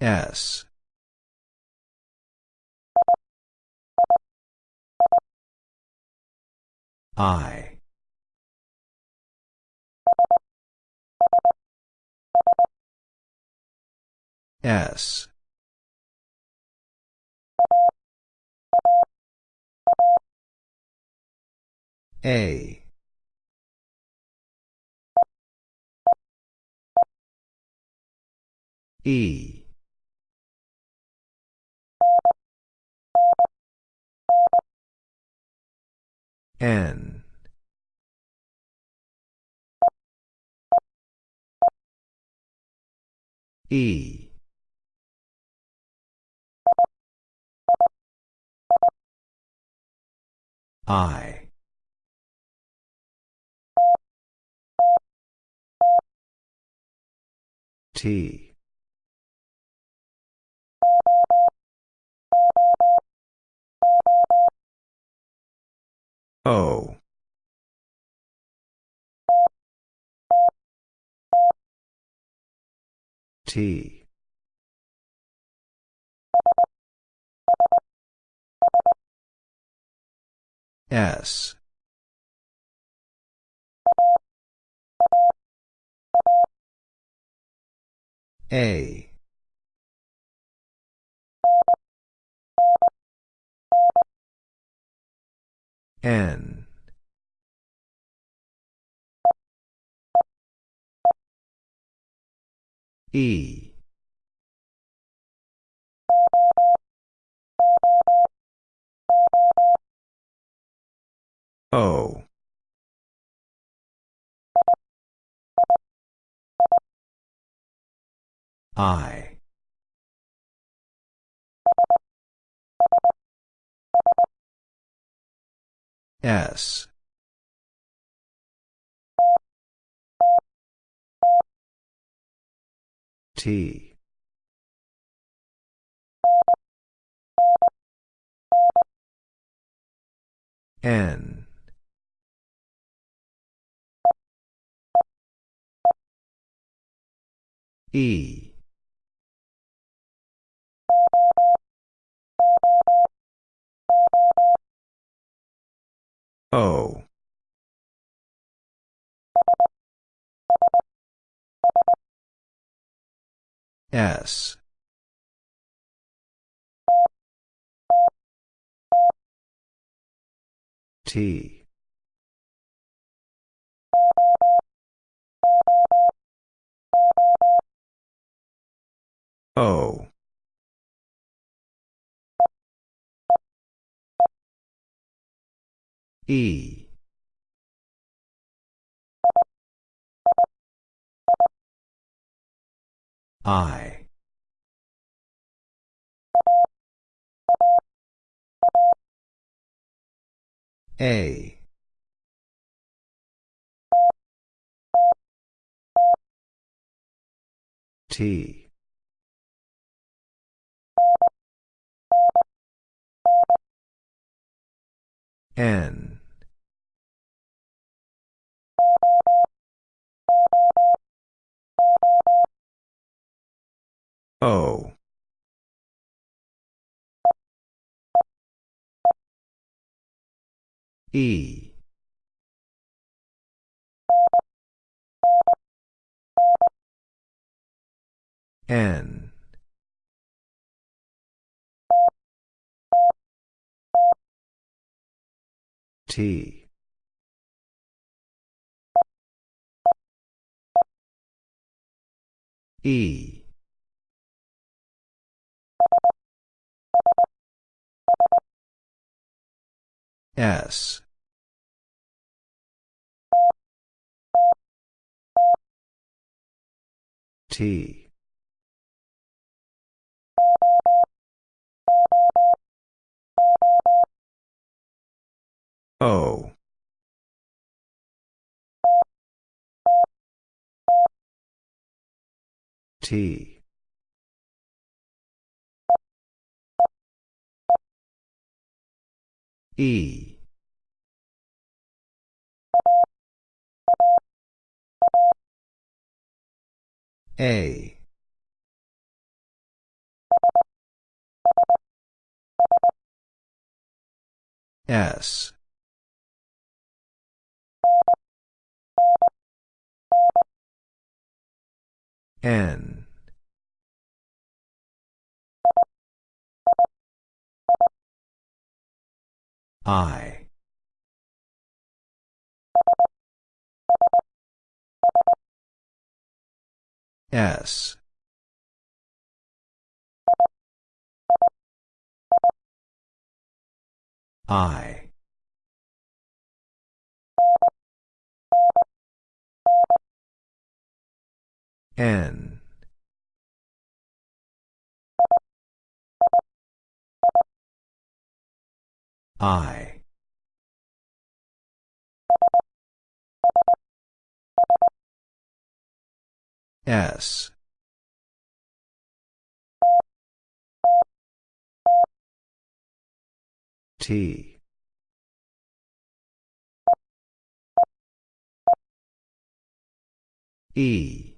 S. I. S. A. E. N. E. I. T. O. T. S. A. N. E. O. I. S. T. N. E. S. T. O. E. I. A. T. N. O. E. N. T. E. S. T. O. T. E. A. S. N. I. S. I. N. I. S. T. E.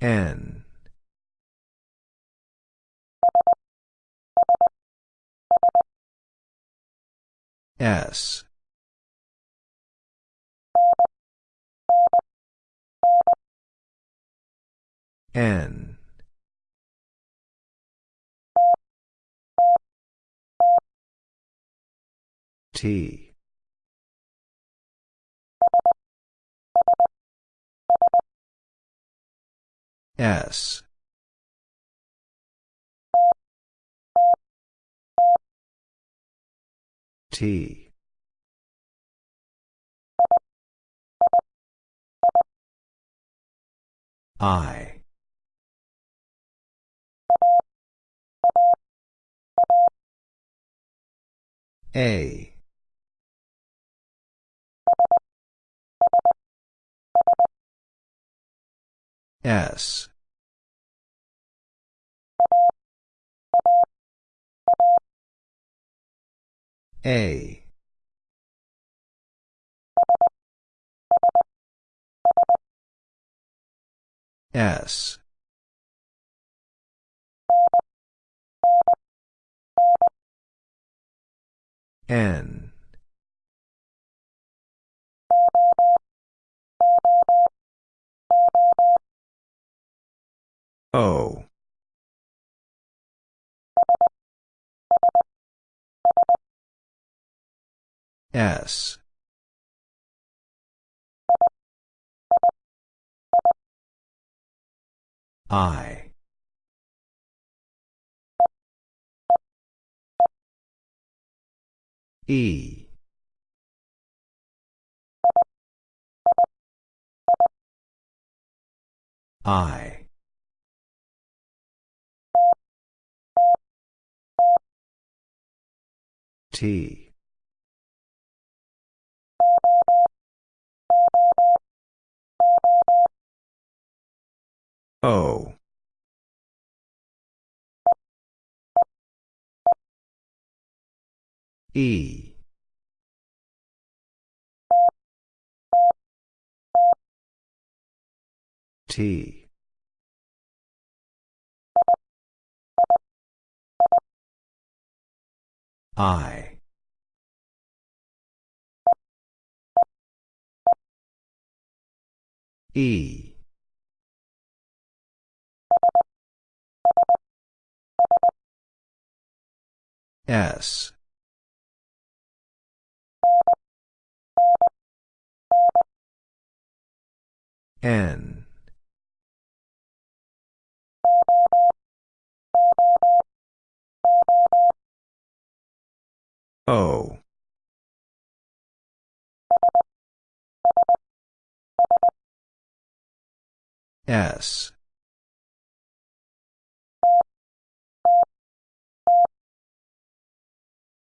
N. S. N. T. S. T. I. A. S. A. S. N. O. S. I. E. I. T. O. E. T. I. E. S. N. O. S.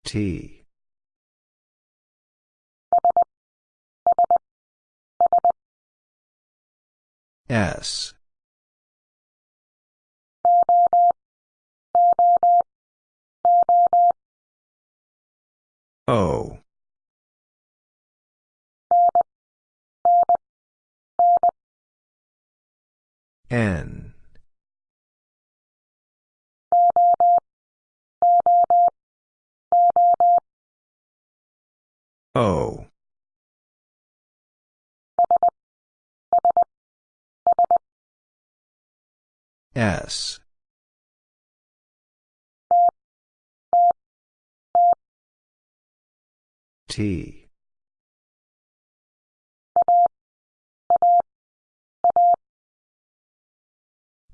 T. S. O. N. O. S. T.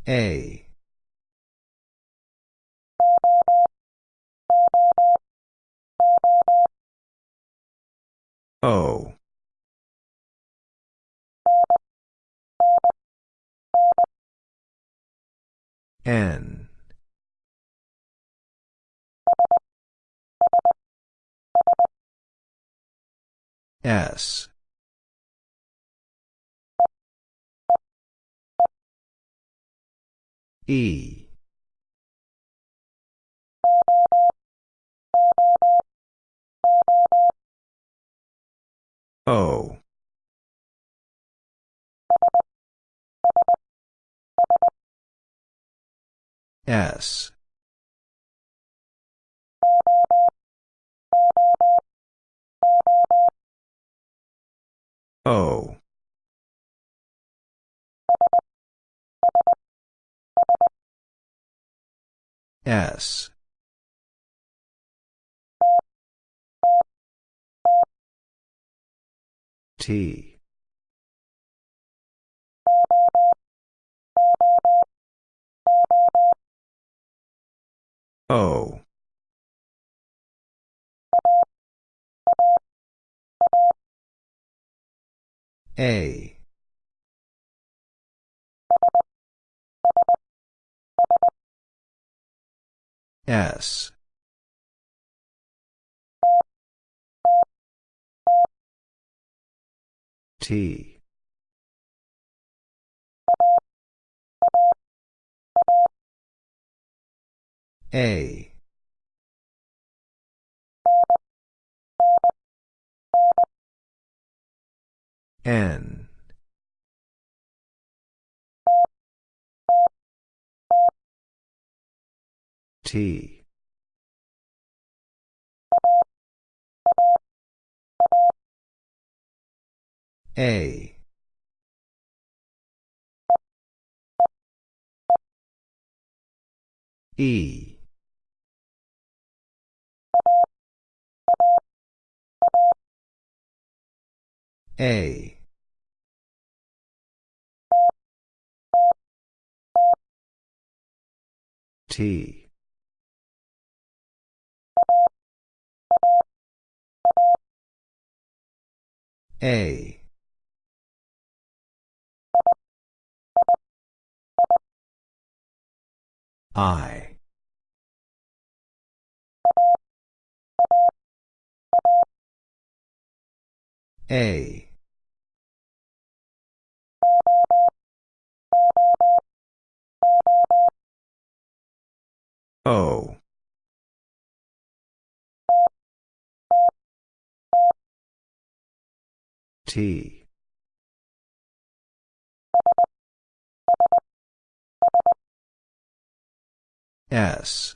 A. O. N. S. E. O. S. O. S. T. O. A. S. T. A. N. T. A. E. A. T. A. I. A. O. T. S.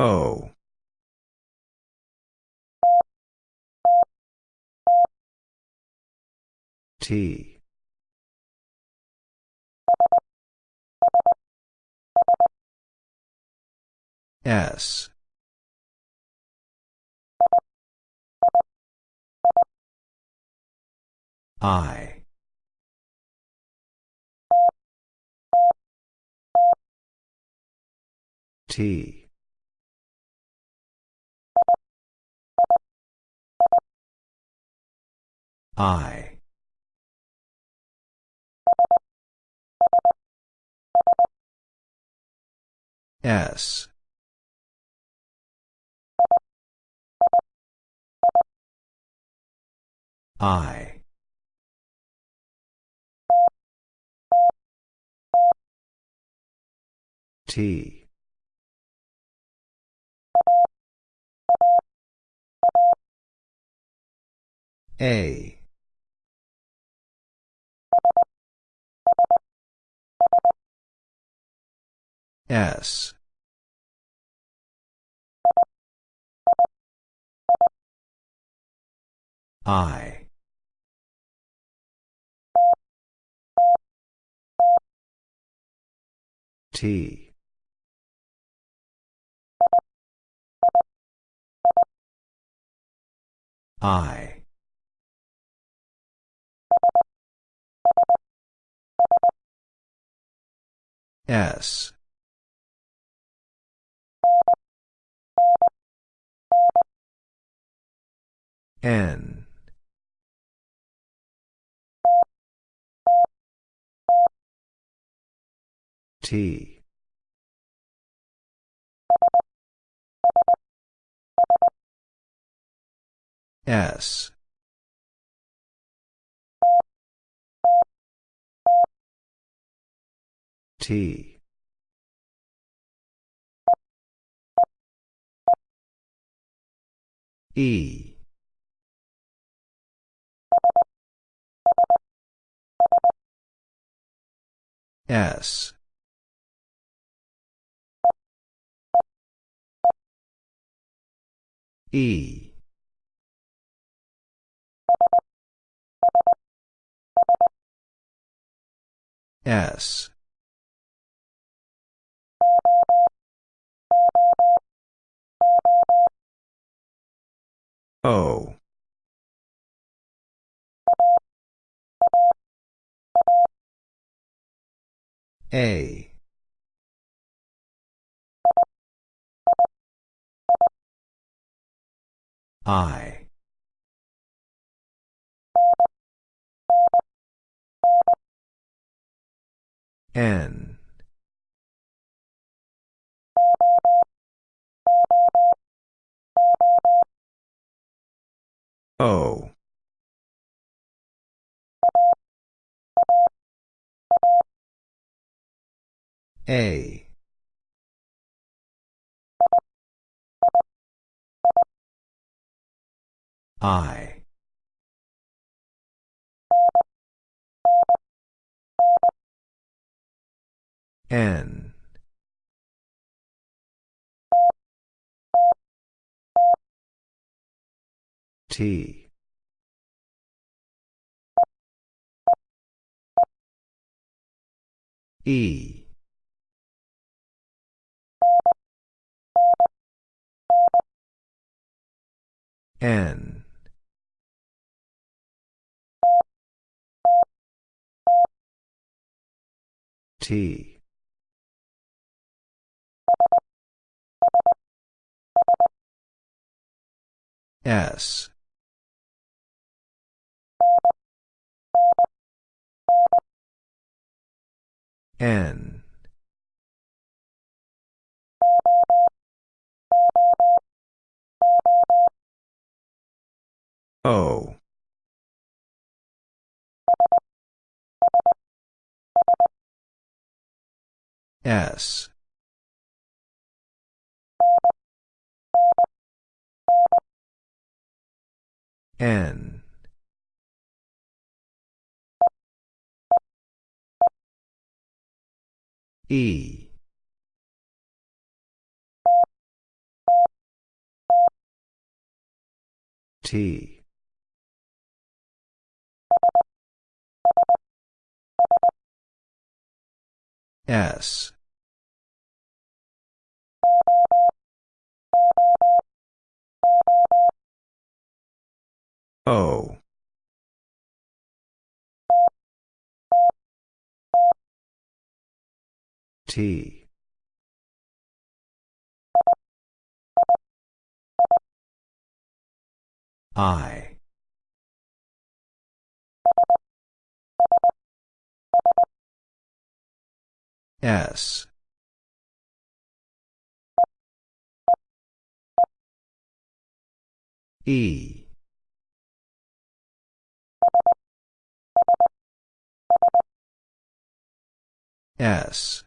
O. T. S. I. T. I. S. I. T. A. S I. T. I. S. N T. S. T. E. S E. S. O. A I. N. O. A I. N. T. E. N T. S. N. O S. N. E. T. S O. T. I. S E. S.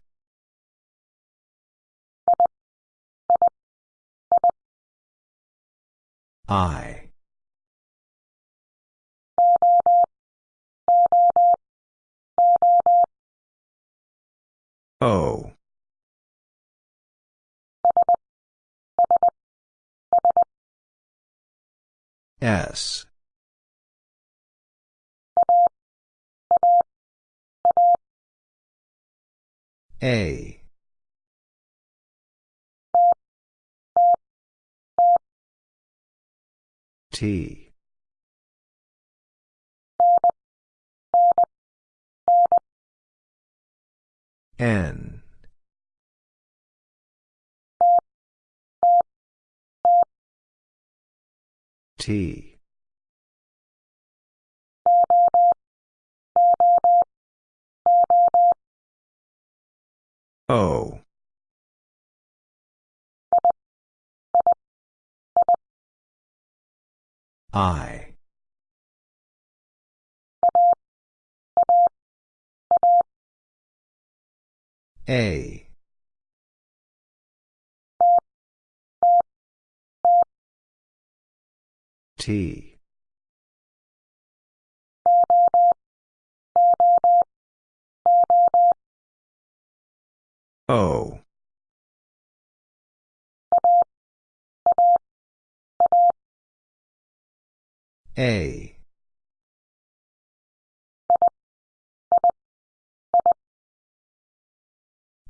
I. O S. A. T. N T. O. I. A T. O. A.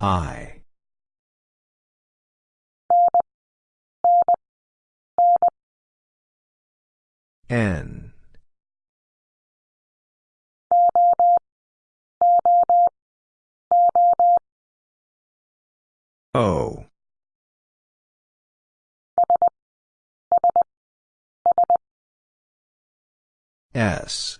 I N. O. S.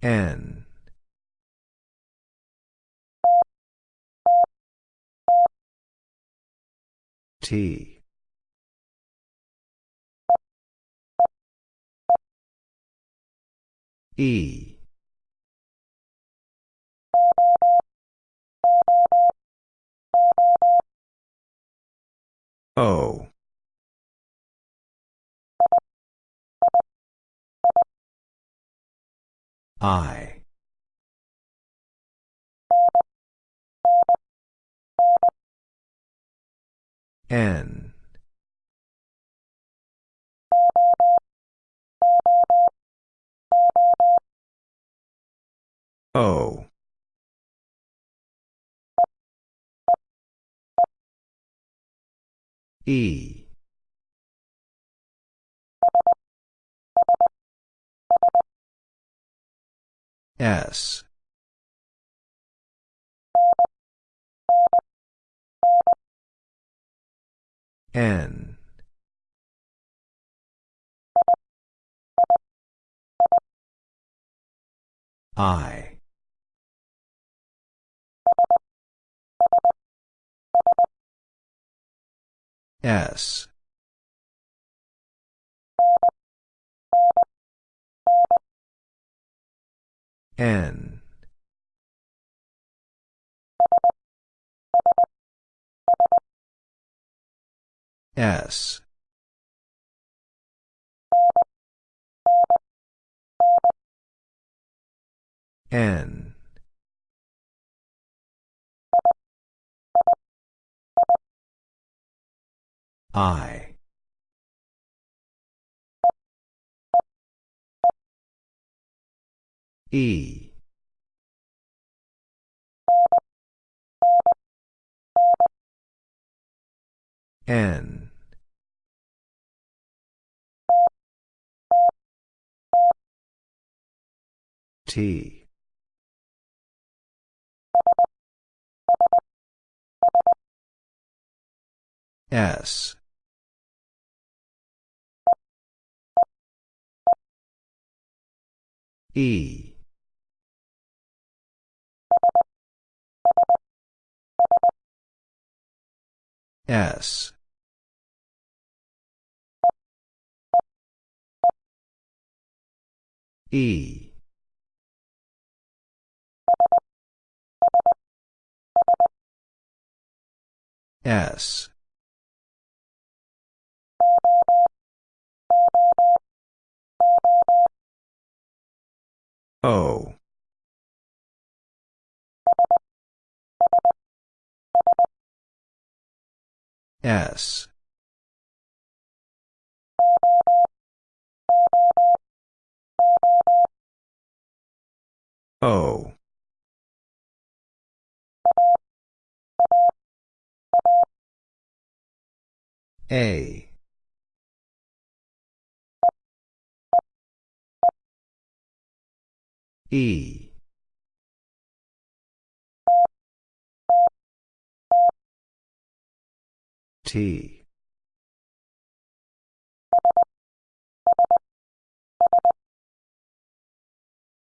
N T. E. O. I N. O. E. S N. I. S. N S. N. I. E. N T. S. E. S. E S O S. O. A. E. T.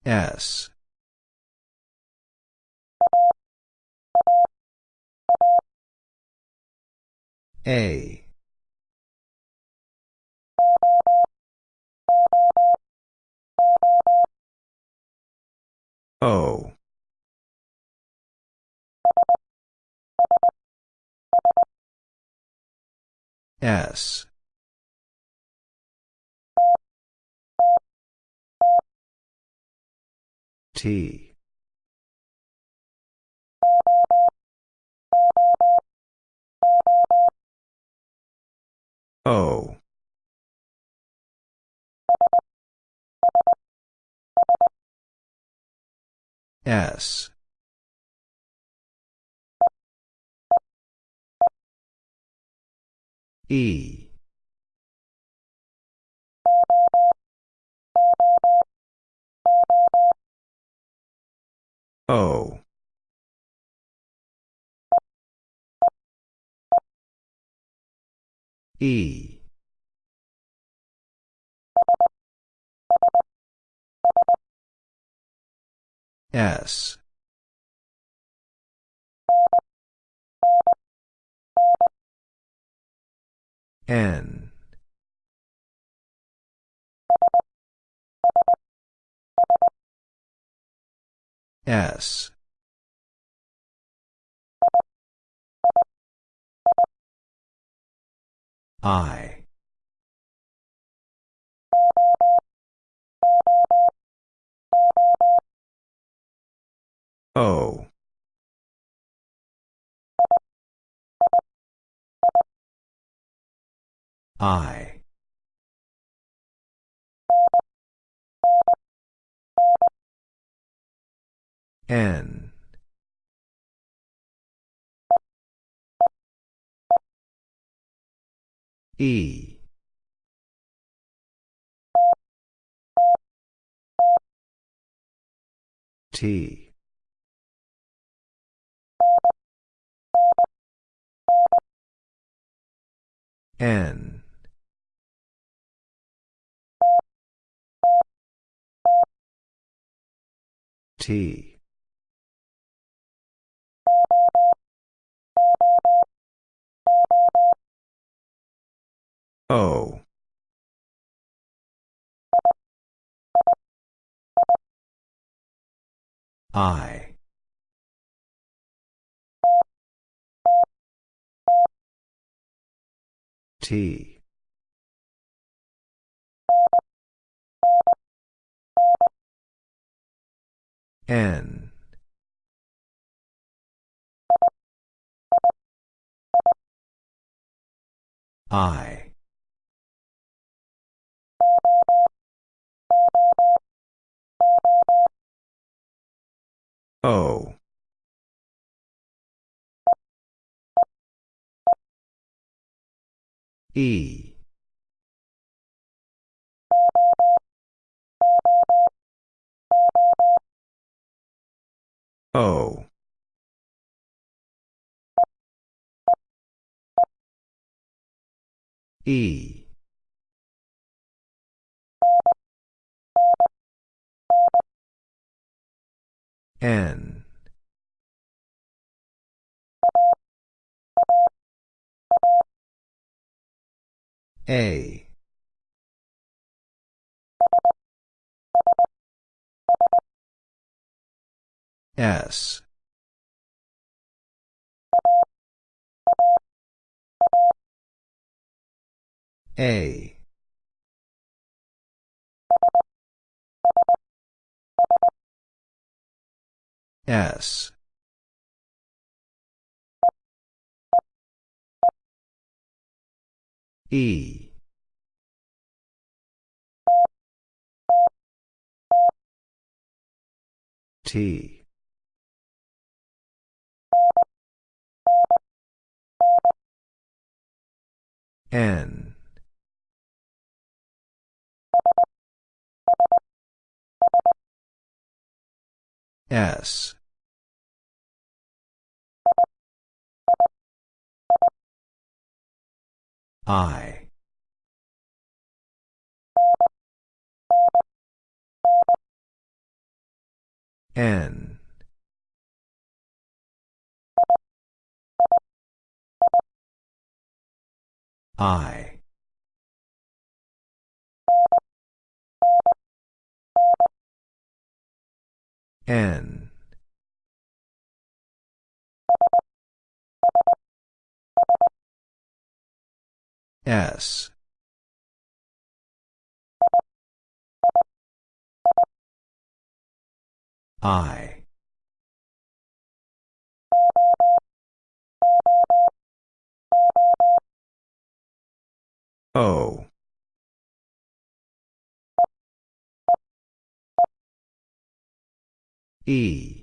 S. A. O. S. T. O. S. E. O. E. S. N. S. I. O. I. N. E. T. N. T. O. I. T. N. I. O. E. O. E. N. A. S. A. S. E. T. N. S. I. N. I. N. S. I. O. E.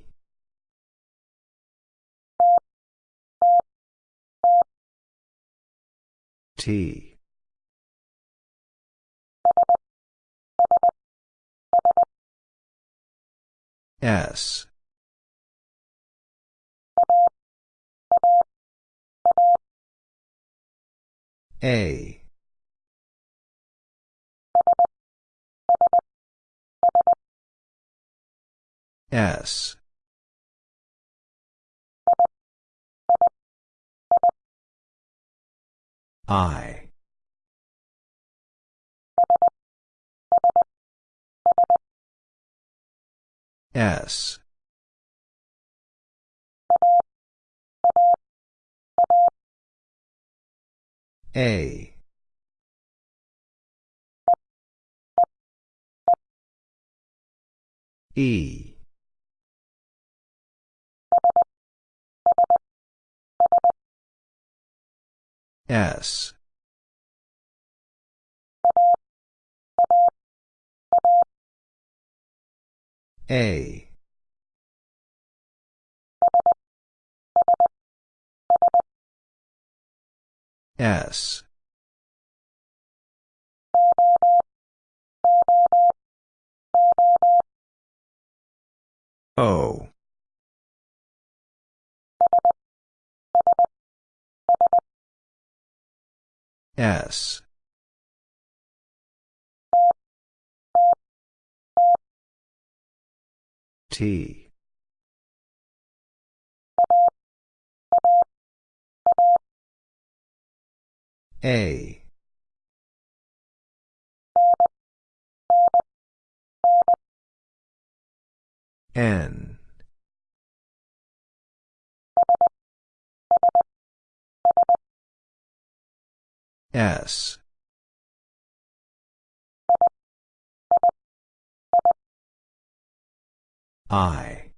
T. S. A. S. I. S. A. E. S. A. S. O. S. T. A. N. S. I.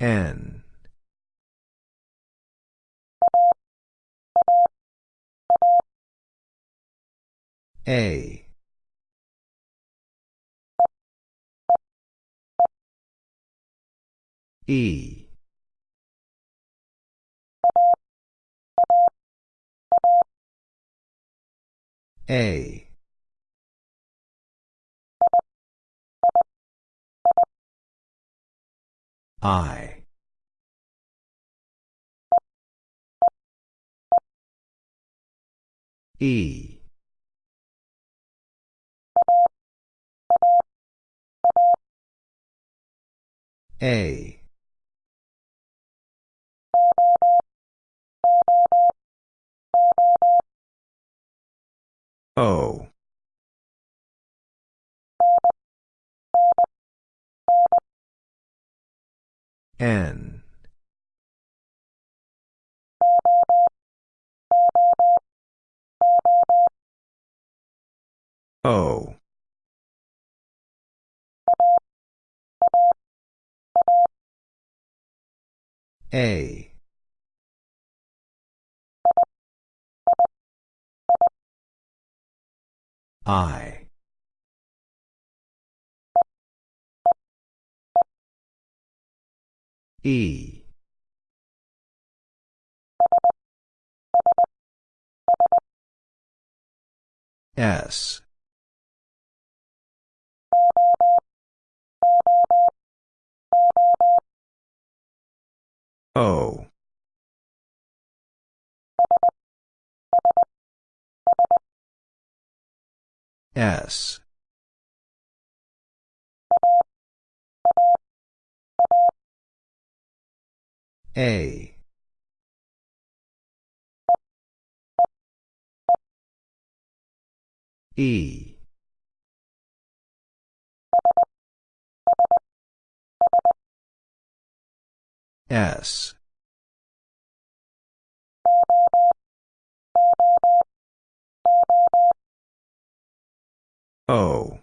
N. A. E. A. I. E. A. O. N. O. A. I. E. S. O. S. A. E. S. O.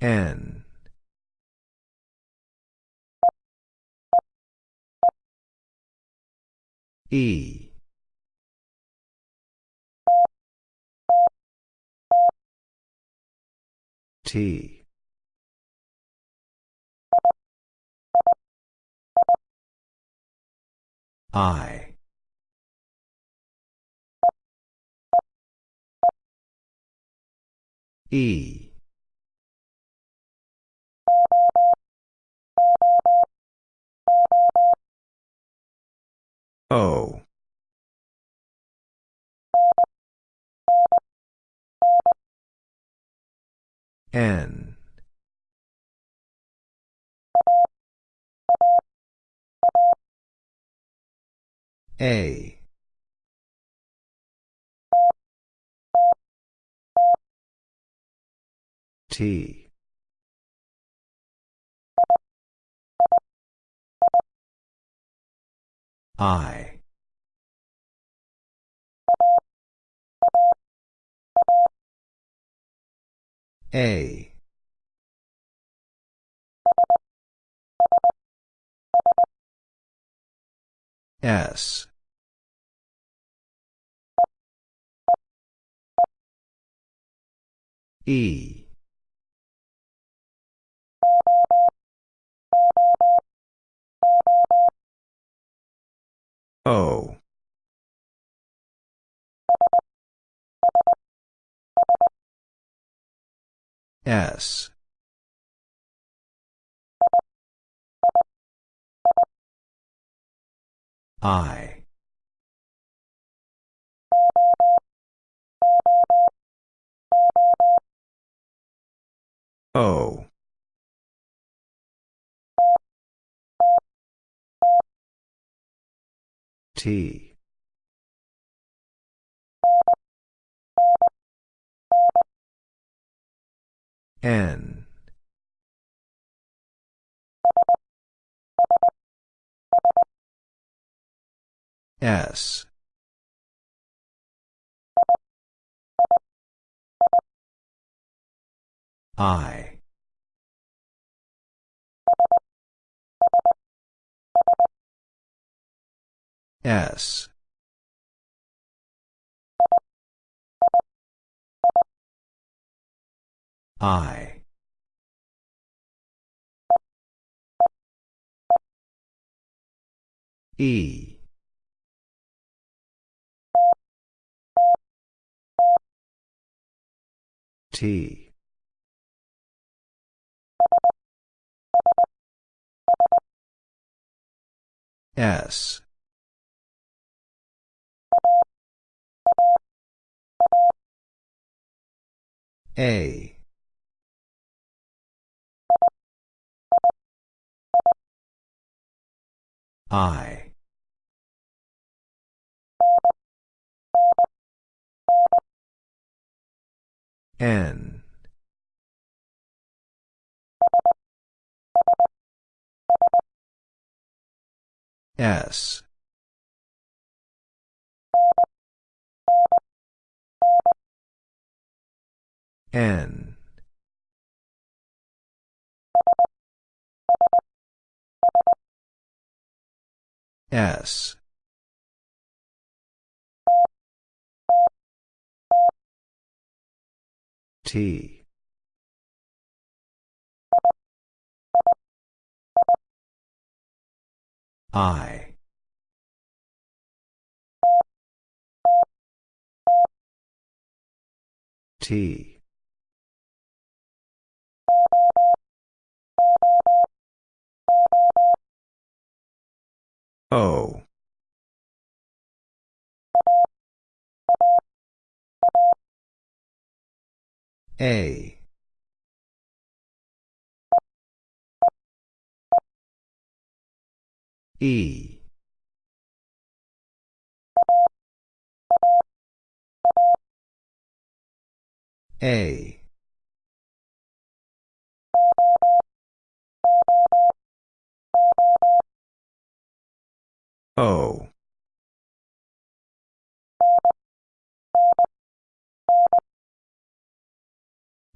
N. E. T. I. E. O. N. A. T. I. A. S. E. O. S. I. O. T. N. S. I. S. I. E. T. S. A. I. N. S. N. S. T. I. T. O. A. E. A O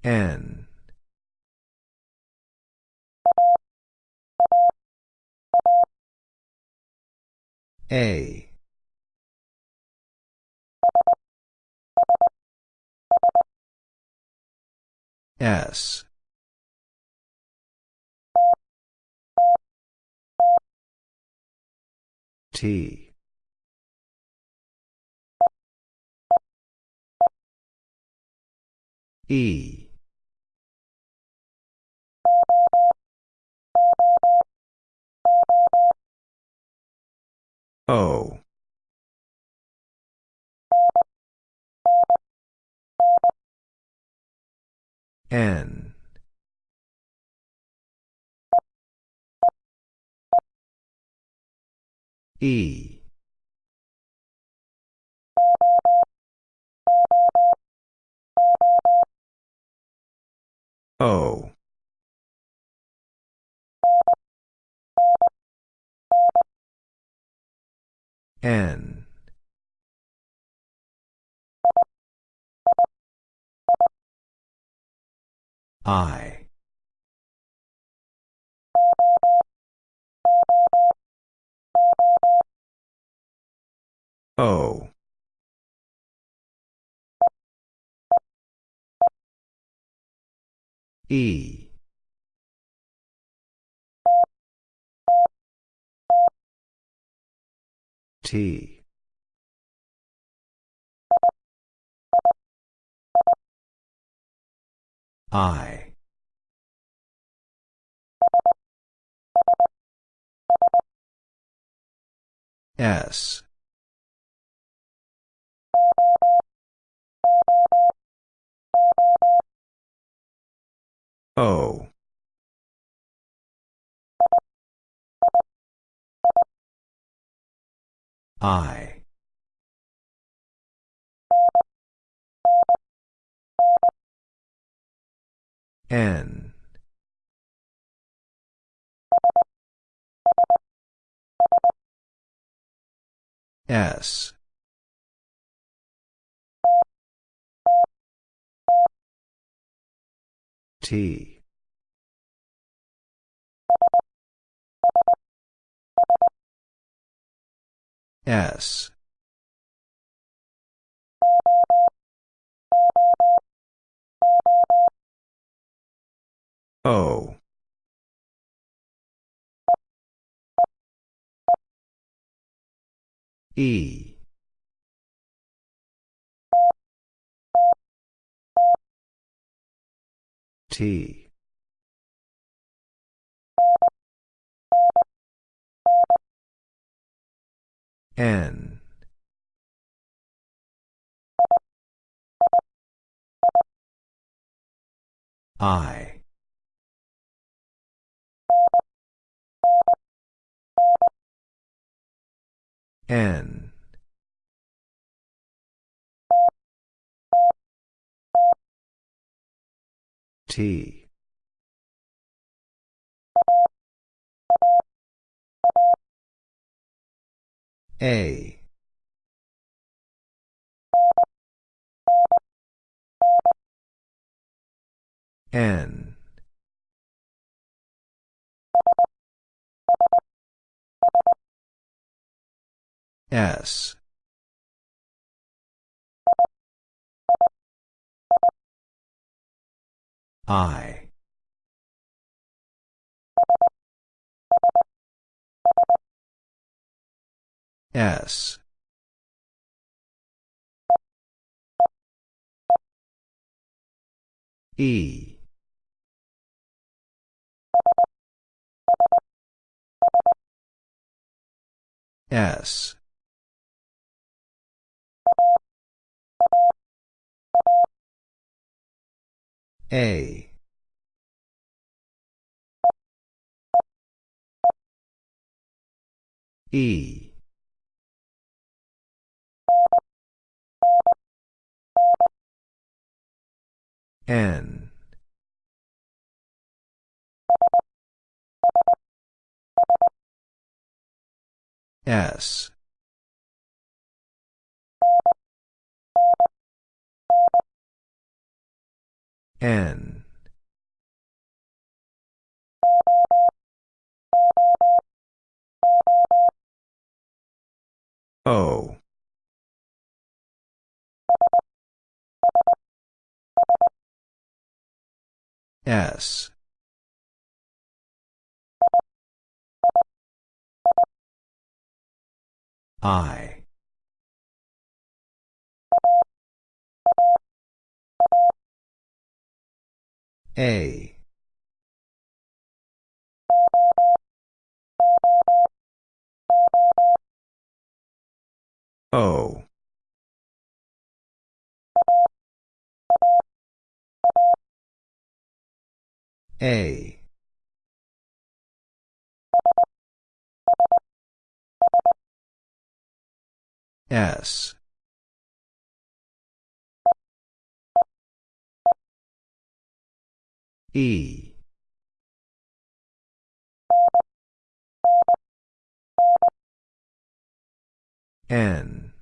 N. A. S T. E. O. N E. O. N. I O. E. T. I. S O. I. N. S T. S. O. E T. N. I. N T. A. N. S. I. S. E. S. A. E. N. S. N. O. S. I. A. O. A. S. E. N.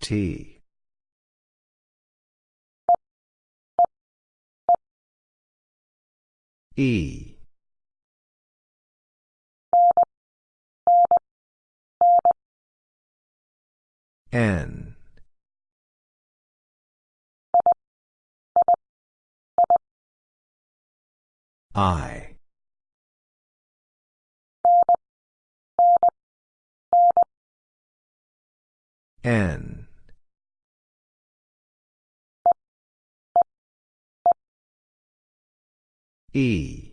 T. E. N. I. N. E.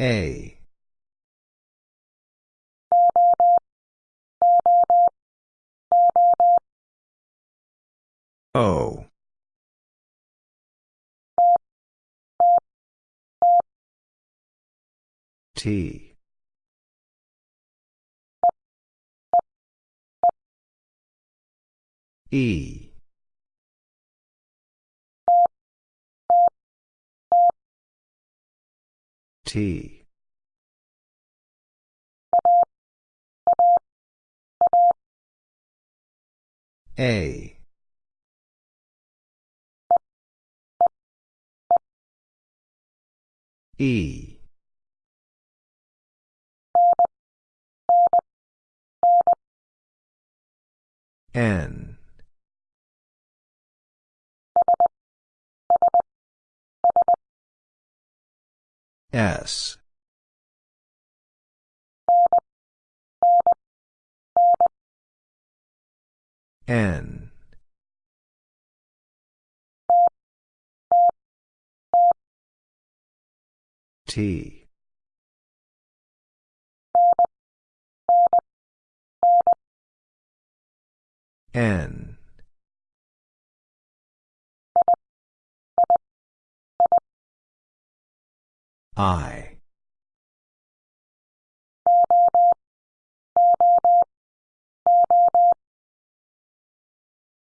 A. O. T. E. T. A. E. N. S. N. T. N. I.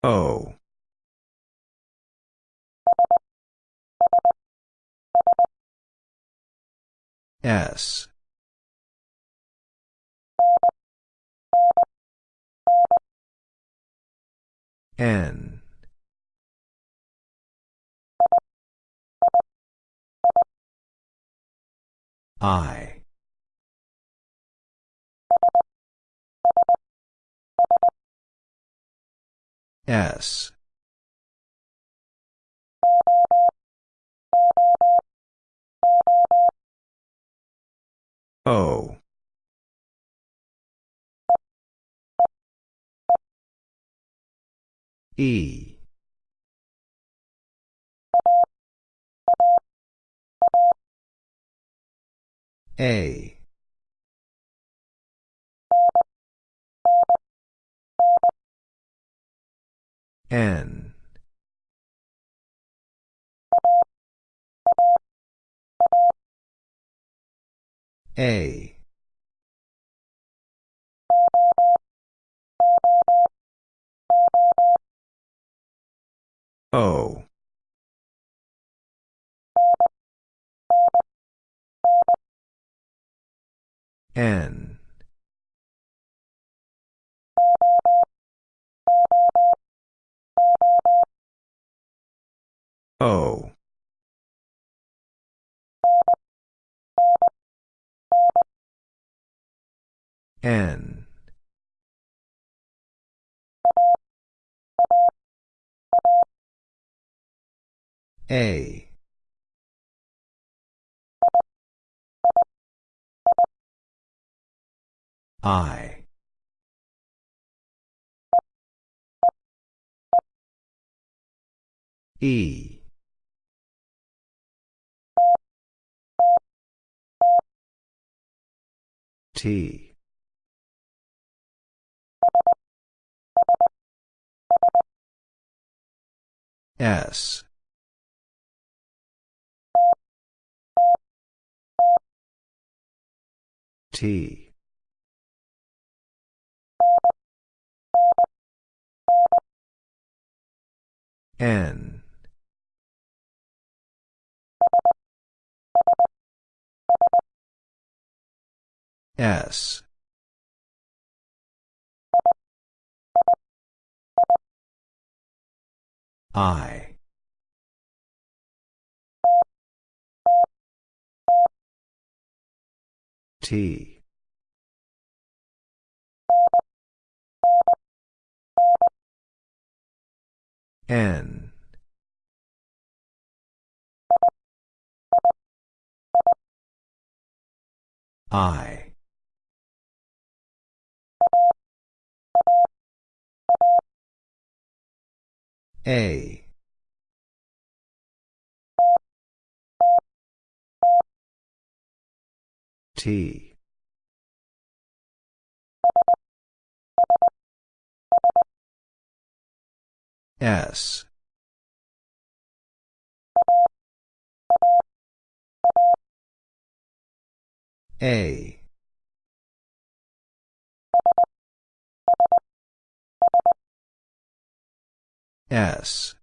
O. S. N. I. S. O. E. A. N. A. O. N. O. N. A. I. E. T. S. T. N. S. I. T. N. I. A. T. S. A. S.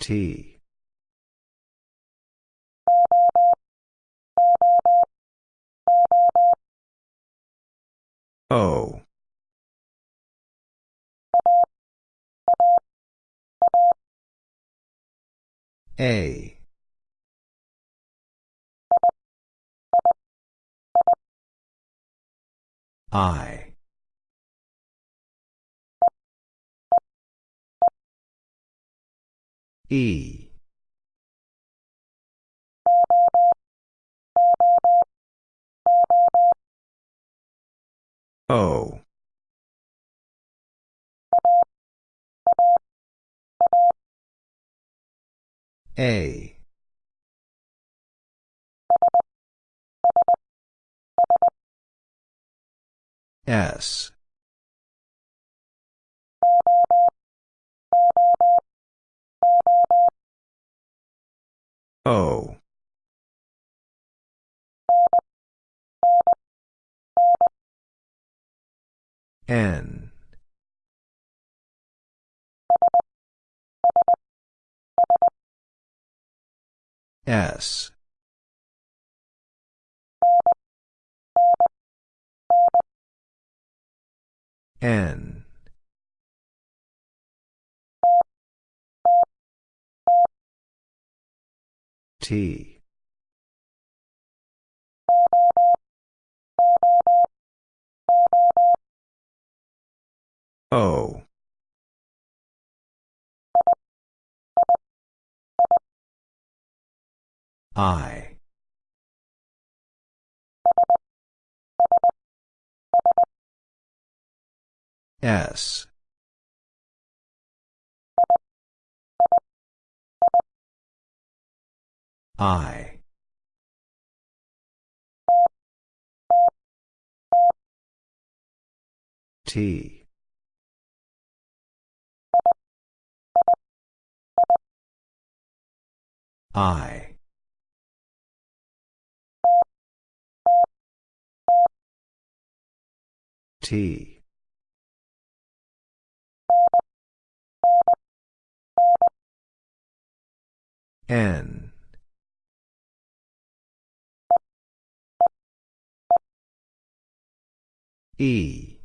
T. O. A. I. E. O. A. S. O. N. S. N. T. O. I. S. I. T. I. T. N. E.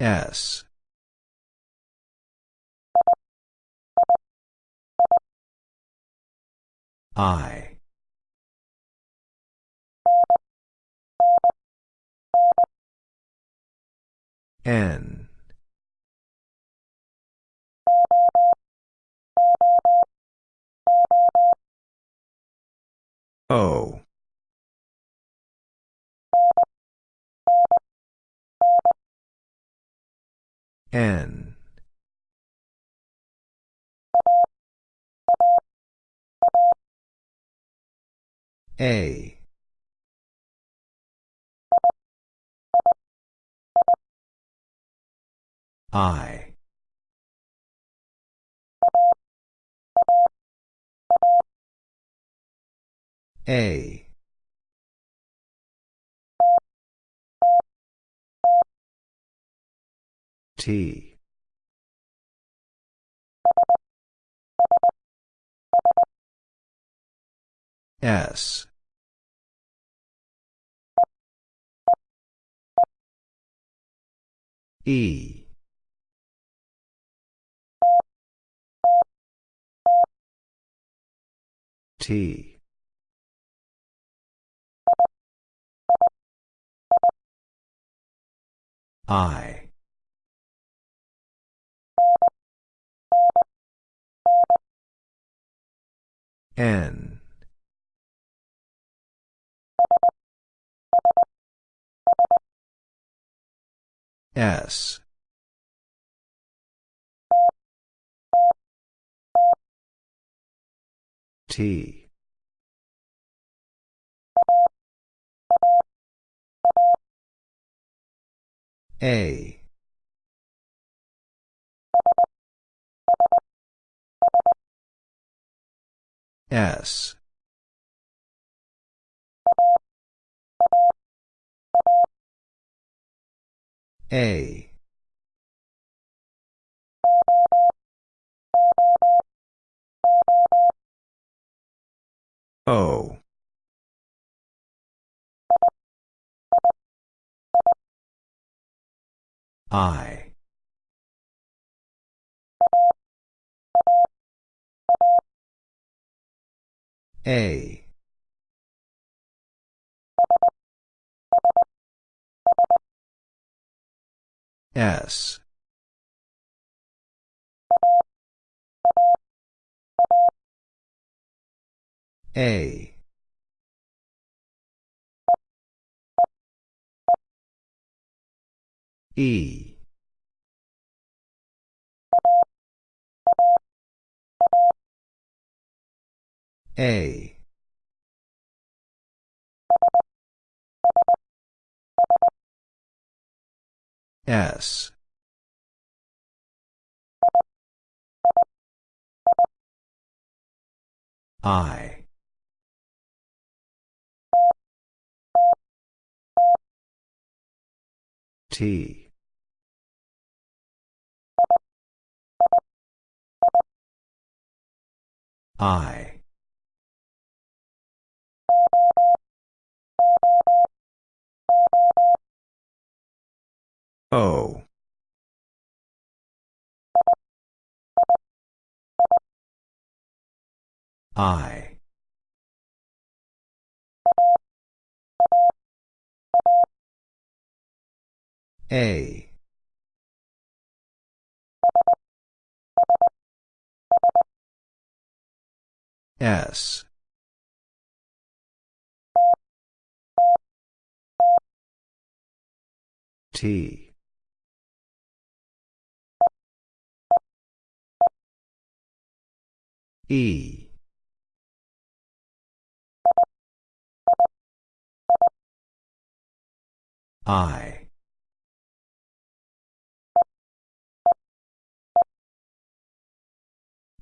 S. I. N. O. N. A. I. A. T. S. E. T. I. N. S. T. A. S. A. O. I. A. S. A. E. A. S. I. T. I. O. I. A. S. T. E. I.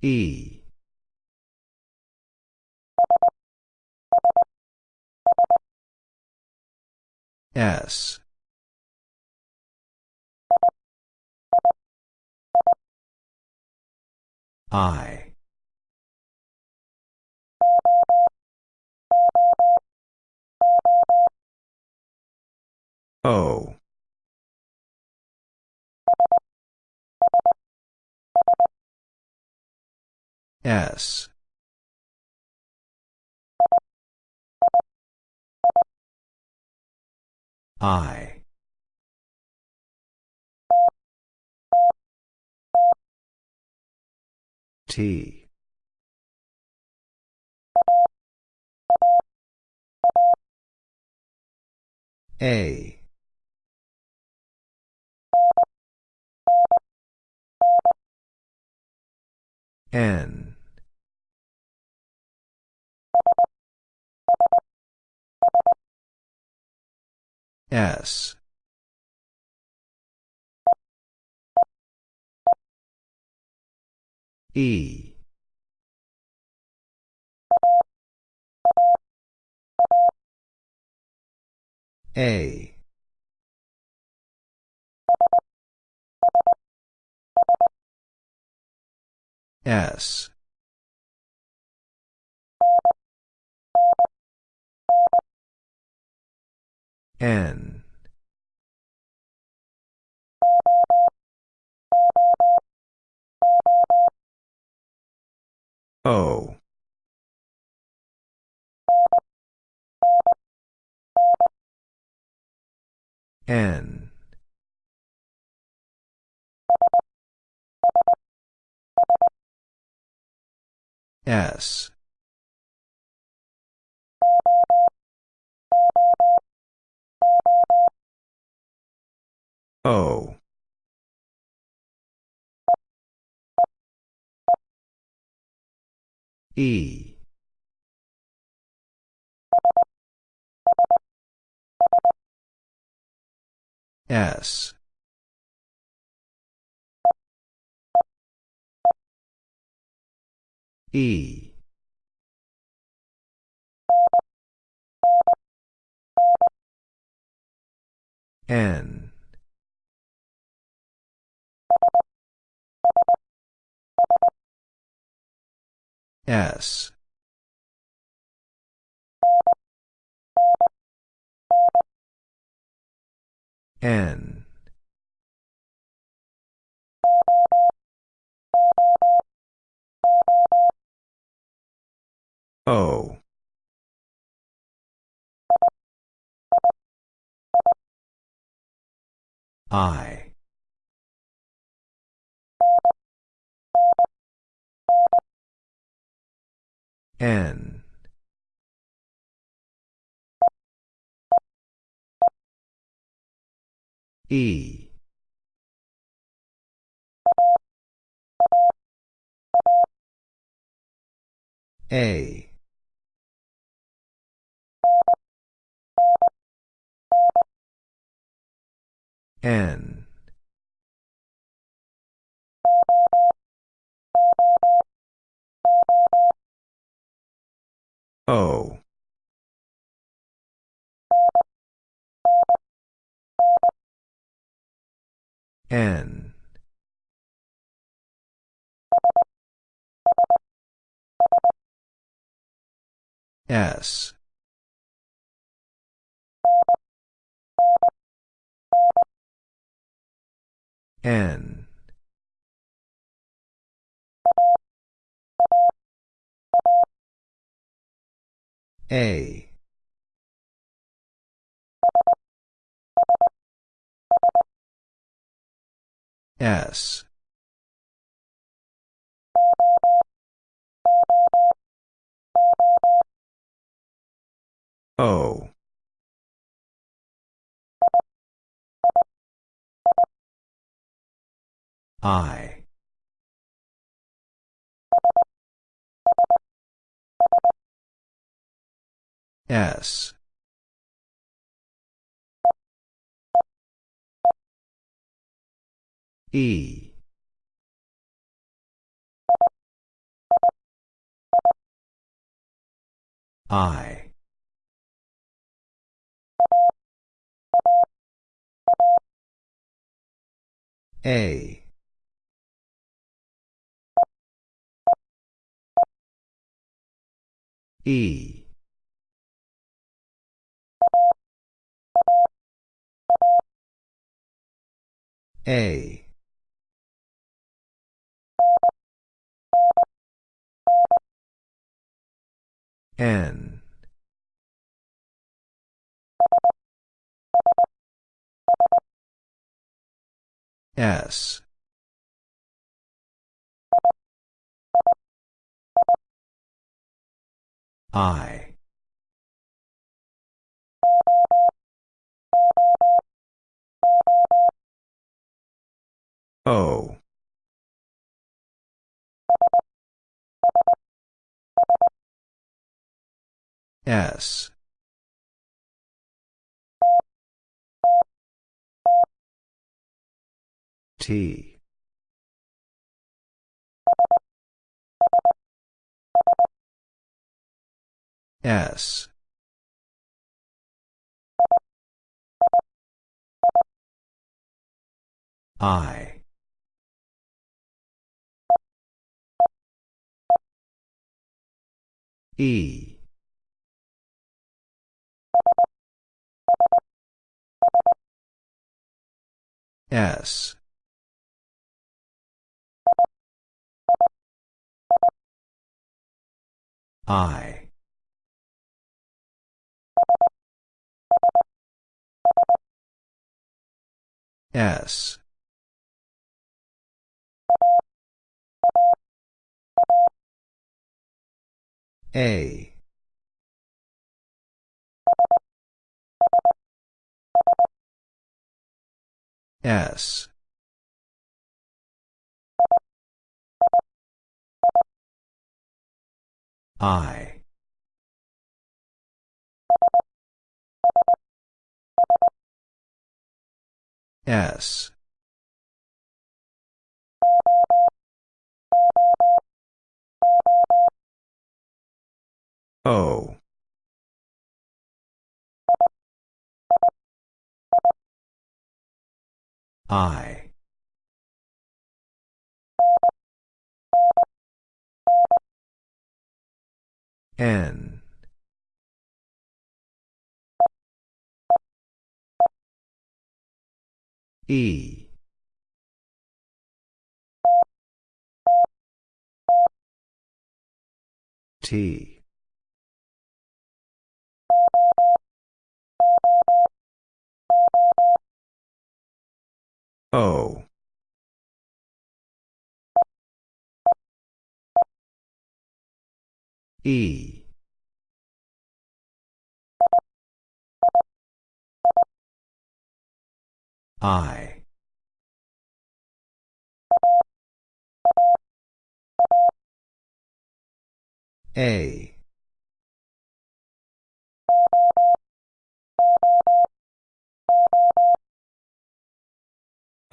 E. S. I. O. S. I. T. A. N. S. E. A. S. N. O. N. S. O. E. S. E. N. S. N. O. I. N. E. A. N. O. N. S. N. A. S. O. I. S. E. I. A. E. A. N. S. I. O. S. T. S. I. E. S. I. S. A. S. I. S. O. I. N. E. T. O. E. I. A.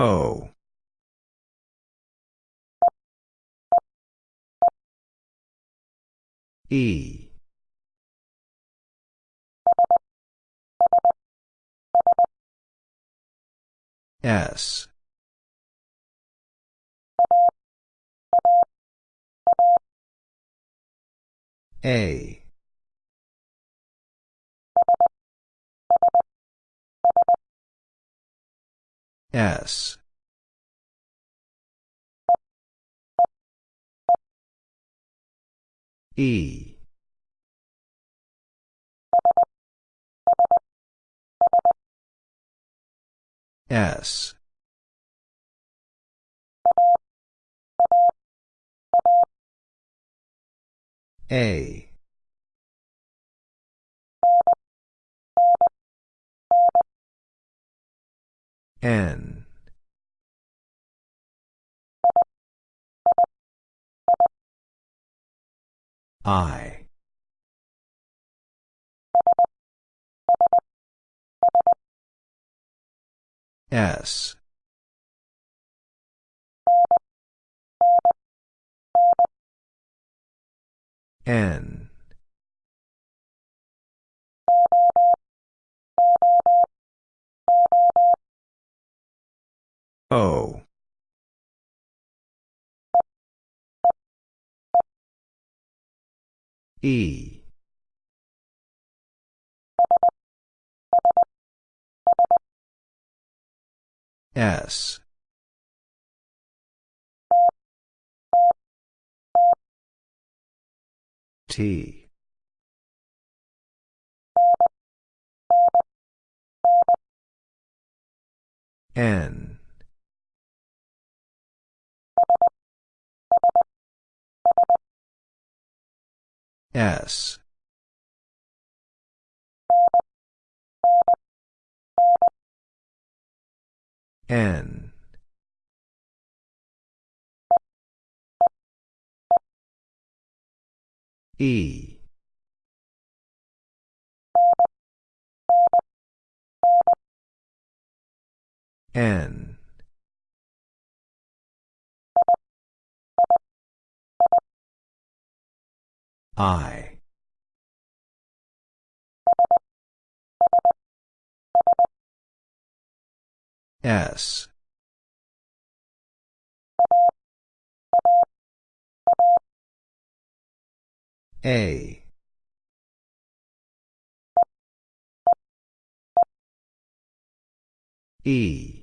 O. E. S. A. S. E. S. A. N. I. S. N O. E. S. T. N S. N. E. N I. S. A. E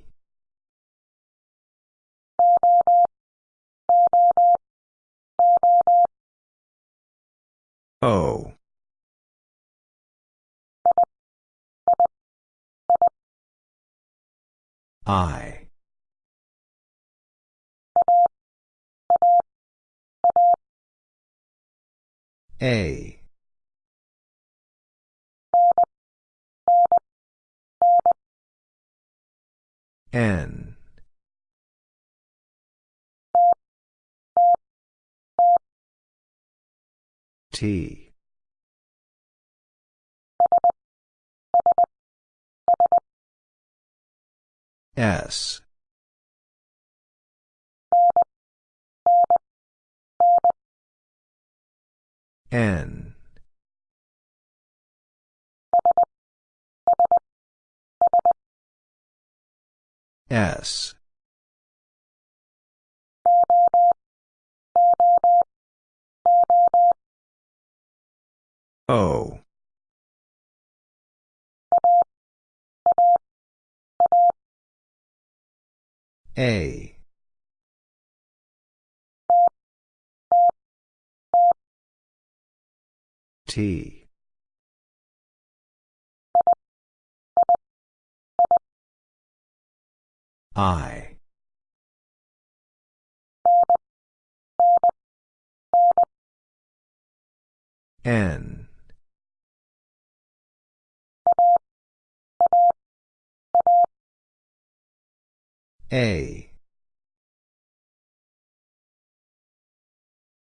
O. I. A. N T. S. N. S O. A. T. I. N A